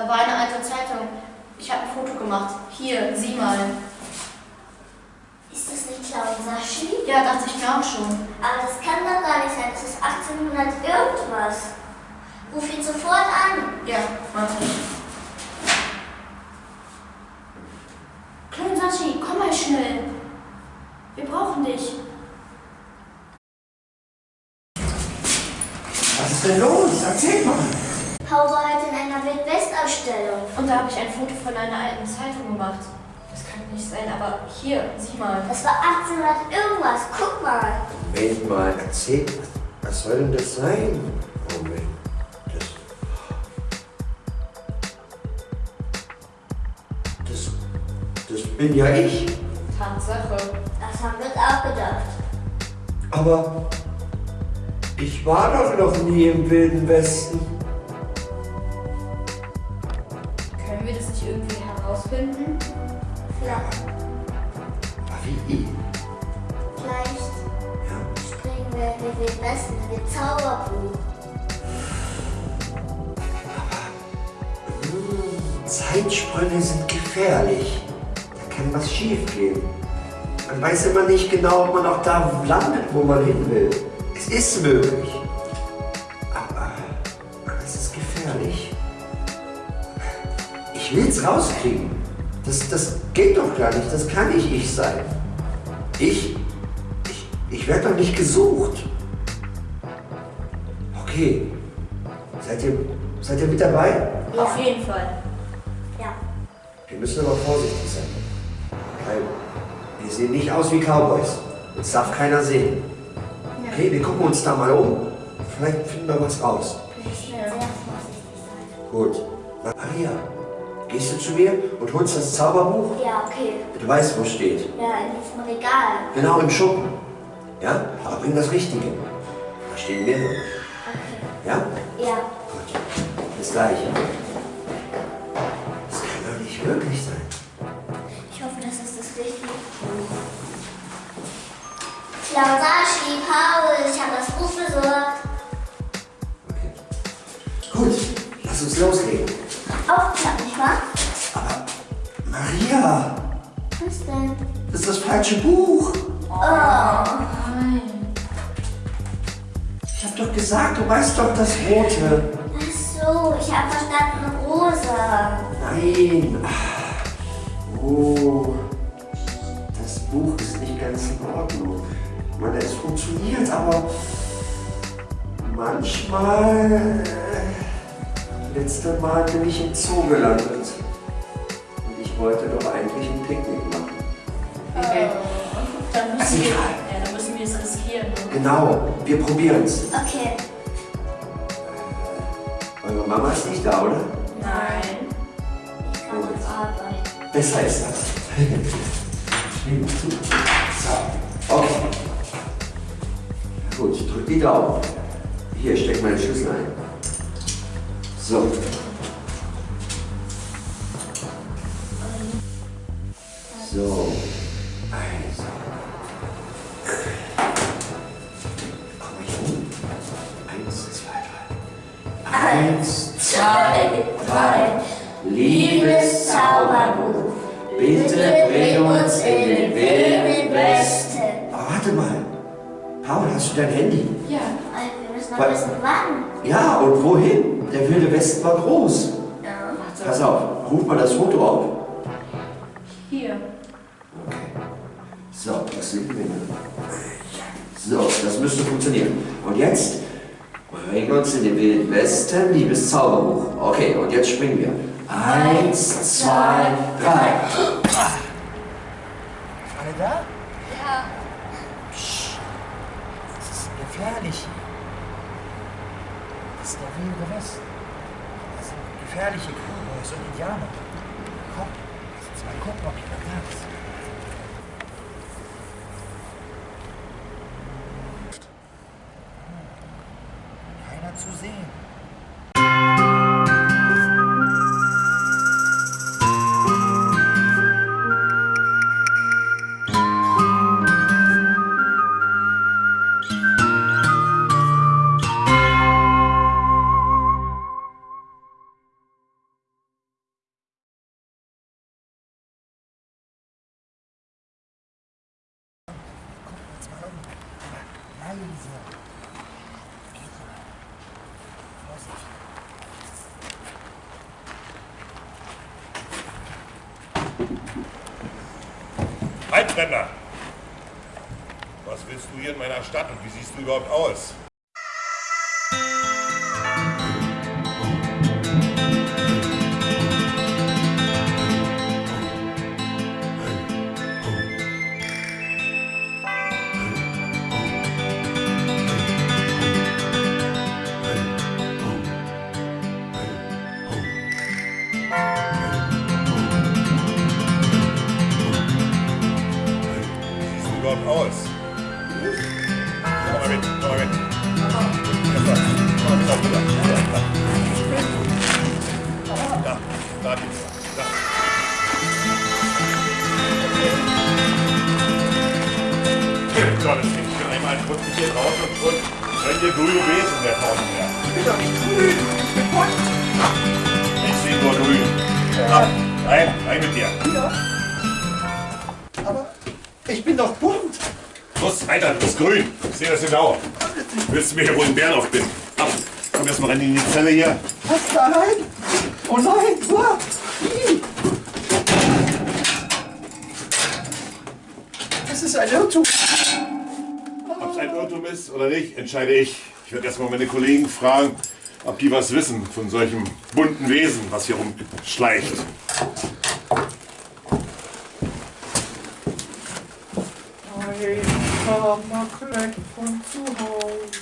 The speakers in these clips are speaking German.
Da war eine alte Zeitung. Ich habe ein Foto gemacht. Hier, sieh mal. Ist das nicht Clown Saschi? Ja, dachte ich mir auch schon. Aber das kann doch gar nicht sein. Das ist 1800 irgendwas. Ruf ihn sofort an. Ja, warte. Klein Sashi, komm mal schnell. Wir brauchen dich. Was ist denn los? Erzähl mal. Paul war heute in einer Wildwest-Ausstellung. Und da habe ich ein Foto von einer alten Zeitung gemacht. Das kann nicht sein, aber hier, sieh mal. Das war 1800 irgendwas. Guck mal. Moment mal, erzähl. Was soll denn das sein? Moment. Das. Das. Das bin ja ich. Tatsache. Das haben wir uns auch gedacht. Aber. Ich war doch noch nie im Wilden Westen. Zeitsprünge sind gefährlich. Da kann was schief gehen. Man weiß immer nicht genau, ob man auch da landet, wo man hin will. Es ist möglich. Aber, aber es ist gefährlich. Ich will es rauskriegen. Das, das geht doch gar nicht. Das kann nicht ich sein. Ich, ich, ich werde doch nicht gesucht. Okay. Seid ihr, seid ihr mit dabei? Auf jeden Fall. Wir müssen aber vorsichtig sein. Weil wir sehen nicht aus wie Cowboys. Uns darf keiner sehen. Okay, wir gucken uns da mal um. Vielleicht finden wir was raus. Wir müssen sehr vorsichtig sein. Gut. Maria, gehst du zu mir und holst das Zauberbuch? Ja, okay. Du weißt, wo es steht. Ja, in diesem Regal. Genau im Schuppen. Ja? Aber bring das Richtige. Da stehen mehrere. Okay. Ja? Ja. Gut. Bis gleich. Loslegen. Aufklappen, nicht wahr? Aber Maria, Was denn? das ist das falsche Buch. Oh. Nein. Ich hab doch gesagt, du weißt doch das Rote. Ach so, ich habe verstanden rosa. Nein. Oh. Das Buch ist nicht ganz in Ordnung. Ich meine, es funktioniert, aber manchmal. Äh, Letzte Mal bin ich im Zoo gelandet. Und ich wollte doch eigentlich ein Picknick machen. Okay. Dann Ist müssen wir, egal. ja, dann müssen wir es riskieren. Genau, wir probieren's. Okay. Eure Mama ist nicht da, oder? Nein. Ich kann auf Arbeit. Besser ist das. Nimm zu. So, okay. Gut, drück die Daumen. Hier, steck meine Schlüssel ein. So. So. Also. Komm ich um. Eins, zwei, drei. Eins, zwei, drei. Liebes Zauberbuch, bitte bring uns in den wilden Westen. Aber warte mal. Paul, hast du dein Handy? Ja. Wir müssen noch Was? wissen, wann. Ja, und wohin? Der wilde Westen war groß. Ja. Pass auf, ruf mal das Foto auf. Hier. So, das liegt mir. So, das müsste funktionieren. Und jetzt bring uns in den wilden Westen, liebes Zauberbuch. Okay, und jetzt springen wir. Eins, zwei, drei. Alle da? Ja. Das ist gefährlich hier. Das ist der wilde Westen. Das sind gefährliche Cowboys und Indianer. Komm, lass uns mal gucken, ob jemand da ist. Keiner zu sehen. Einbrenner! Was willst du hier in meiner Stadt und wie siehst du überhaupt aus? Überhaupt aus? Komm mal mit, komm mal mit. Komm mal mit rüber. Da, da, da. Da. So, das geht hier einmal ein kurzes hier raus und schon könnt ihr grüne Wesen der Pause werden. Ich bin doch nicht grün. Ich bin bunt. Ich sehe nur grün. Ab, rein, rein mit dir. Ja. Ich bin doch bunt. Los, weiter, du bist grün. Ich sehe das genau. Willst du mir hier wohl einen Bären aufbinden? Ab, komm erst mal rein in die Zelle hier. Was da rein? Oh nein. Ih. Das ist ein Irrtum. Ob es ein Irrtum ist oder nicht, entscheide ich. Ich werde erstmal meine Kollegen fragen, ob die was wissen von solchem bunten Wesen, was hier rumschleicht. Ein Kammerkleid von zu Hause.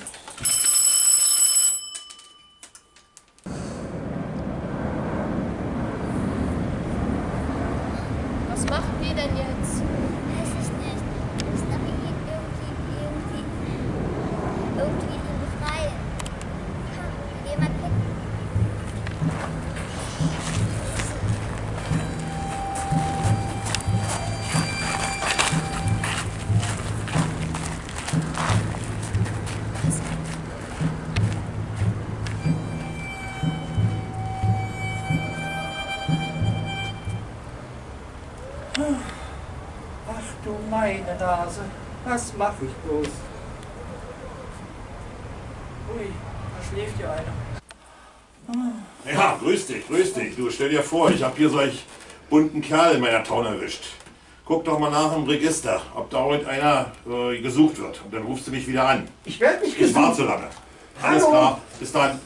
Nase, was mach ich bloß? Ui, da schläft ja einer. Ja, grüß dich, grüß dich. Du, stell dir vor, ich habe hier solch bunten Kerl in meiner Town erwischt. Guck doch mal nach im Register, ob da heute einer äh, gesucht wird. Und dann rufst du mich wieder an. Ich werde nicht Ich warte gesucht. so lange. Alles Hallo? klar, bis dann.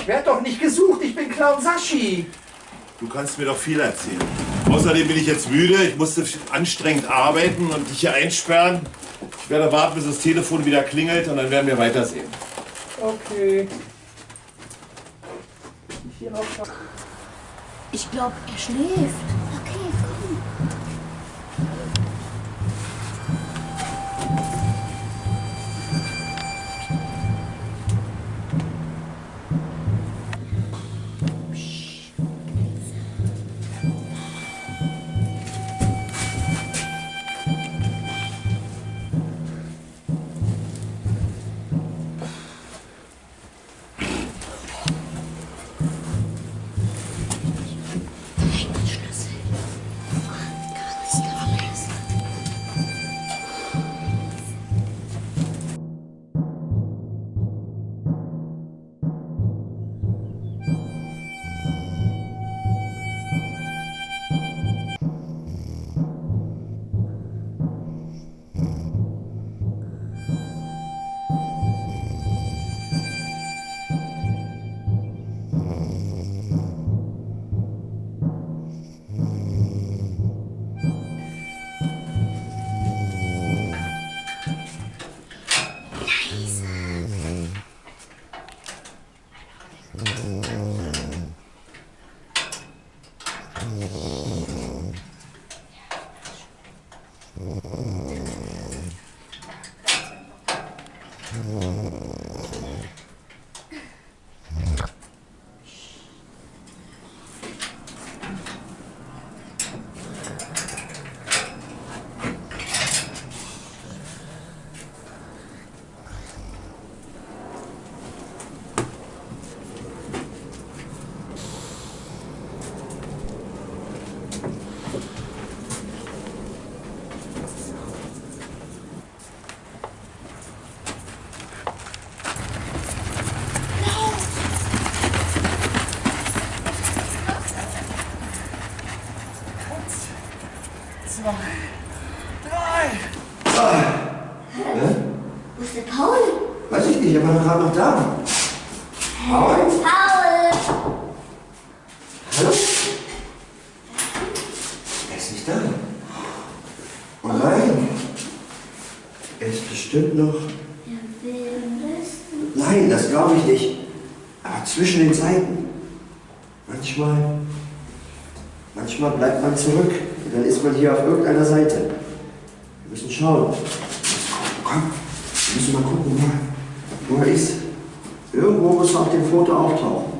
Ich werde doch nicht gesucht. Ich bin Clown Sashi. Du kannst mir doch viel erzählen. Außerdem bin ich jetzt müde, ich musste anstrengend arbeiten und dich hier einsperren. Ich werde warten, bis das Telefon wieder klingelt und dann werden wir weitersehen. Okay. Ich glaube, er schläft. Wo ist der Paul? Weiß ich nicht, er war gerade noch da. Paul? Paul! Hallo? Er ist nicht da. Oh nein. Er ist bestimmt noch. Nein, das glaube ich nicht. Aber zwischen den Zeiten. Manchmal. Manchmal bleibt man zurück. Und dann ist man hier auf irgendeiner Seite. Wir müssen schauen. Komm, wir müssen mal gucken, wo er, ist. Irgendwo muss er auf dem Foto auftauchen.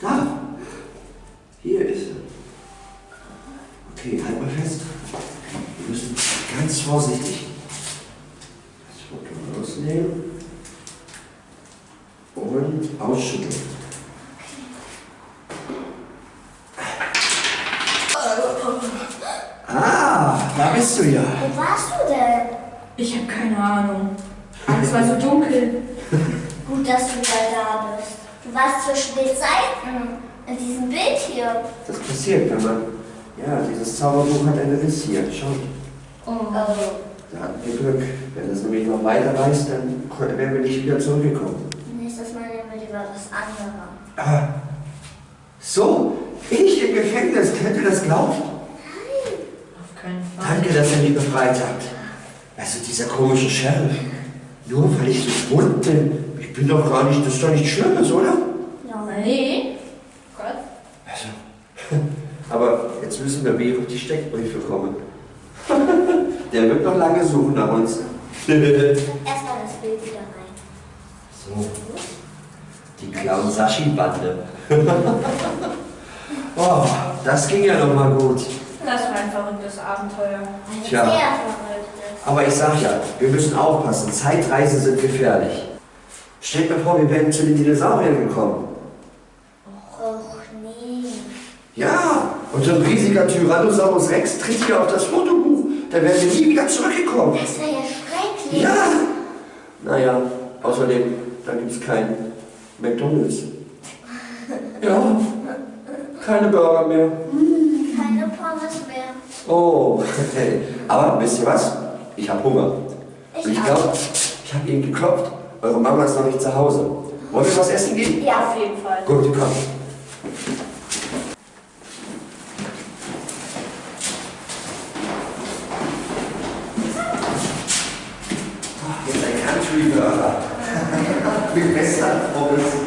Da. Hier ist er. Okay, halt mal fest. Wir müssen ganz vorsichtig das Foto rausnehmen und ausschütteln. Bist du ja. Wo warst du denn? Ich habe keine Ahnung. Alles war so dunkel. Gut, dass du wieder da bist. Du warst zwischen den Seiten in diesem Bild hier. Das passiert, wenn man. Ja, dieses Zauberbuch hat eine Riss hier. Schau, Oh. da hatten wir Glück. Wenn es nämlich noch weiter reist, dann wären wir nicht wieder zurückgekommen. Nächstes Mal nehmen wir lieber was anderes. Ah, so, ich im Gefängnis. Könnt ihr das glauben? Danke, dass ihr mich befreit habt. Also dieser komische Sheriff. Nur weil ich so schwund bin. Ich bin doch gar nicht, das ist doch nichts Schlimmes, oder? Nee. Gott. Also, aber jetzt müssen wir wie auf die Steckbriefe kommen. Der wird noch lange suchen nach uns. Erstmal das Bild wieder rein. so, die Clown-Sashi-Bande. oh, das ging ja noch mal gut. Das war ein verrücktes Abenteuer. Tja. Aber ich sag ja, wir müssen aufpassen. Zeitreisen sind gefährlich. Stellt mir vor, wir wären zu den Dinosauriern gekommen. Och nee. Ja, und so ein riesiger Tyrannosaurus Rex tritt hier auf das Fotobuch. Da wären wir nie wieder zurückgekommen. Das wäre ja schrecklich. Ja! Naja, außerdem, da gibt's kein McDonalds. Ja, keine Burger mehr. Keine Pommes mehr. Oh, aber wisst ihr was? Ich habe Hunger. Ich Und ich glaube, ich habe eben geklopft. Eure Mama ist noch nicht zu Hause. Wollen wir was essen gehen? Ja, Auf jeden Fall. Gut, komm. Jetzt ein Country Burger. Mit Messer, Pommes.